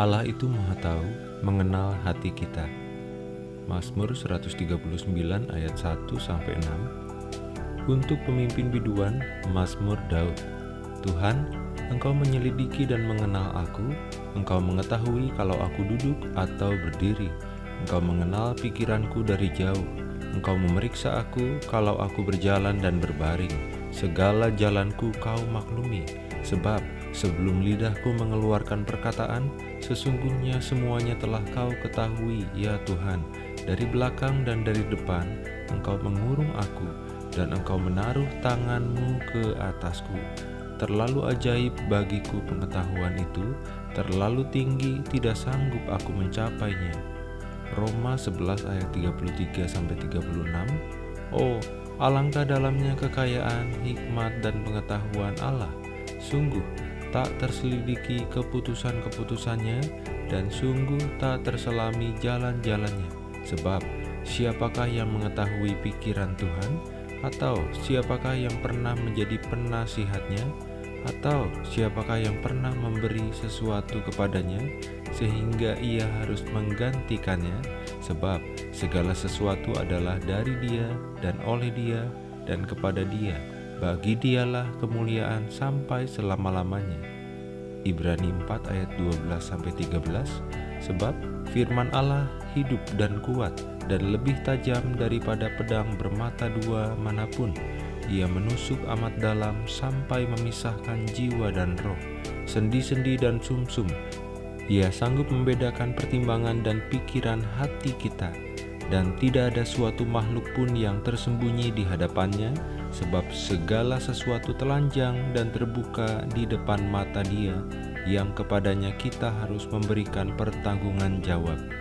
Allah itu maha tahu, mengenal hati kita. Mazmur 139 ayat 1 sampai 6. Untuk pemimpin biduan, Mazmur Daud. Tuhan, Engkau menyelidiki dan mengenal aku, Engkau mengetahui kalau aku duduk atau berdiri. Engkau mengenal pikiranku dari jauh. Engkau memeriksa aku kalau aku berjalan dan berbaring. Segala jalanku kau maklumi, sebab Sebelum lidahku mengeluarkan perkataan, sesungguhnya semuanya telah kau ketahui, ya Tuhan. Dari belakang dan dari depan, engkau mengurung aku, dan engkau menaruh tanganmu ke atasku. Terlalu ajaib bagiku pengetahuan itu, terlalu tinggi tidak sanggup aku mencapainya. Roma 11 ayat 33-36 Oh, alangkah dalamnya kekayaan, hikmat, dan pengetahuan Allah. Sungguh, tak terselidiki keputusan-keputusannya, dan sungguh tak terselami jalan-jalannya. Sebab, siapakah yang mengetahui pikiran Tuhan? Atau siapakah yang pernah menjadi penasihatnya? Atau siapakah yang pernah memberi sesuatu kepadanya, sehingga ia harus menggantikannya? Sebab segala sesuatu adalah dari dia, dan oleh dia, dan kepada dia bagi dialah kemuliaan sampai selama-lamanya. Ibrani 4 ayat 12-13 Sebab firman Allah hidup dan kuat dan lebih tajam daripada pedang bermata dua mana pun. Ia menusuk amat dalam sampai memisahkan jiwa dan roh, sendi-sendi dan sumsum. -sum. Ia sanggup membedakan pertimbangan dan pikiran hati kita dan tidak ada suatu makhluk pun yang tersembunyi di hadapannya, sebab segala sesuatu telanjang dan terbuka di depan mata Dia, yang kepadanya kita harus memberikan pertanggungan jawab.